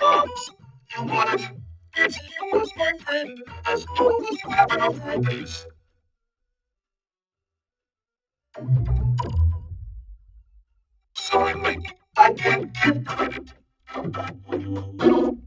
comes. You want it. It's yours, my friend, as long as you have enough rupees. Sorry, Link. I can't give credit. Come back when you're little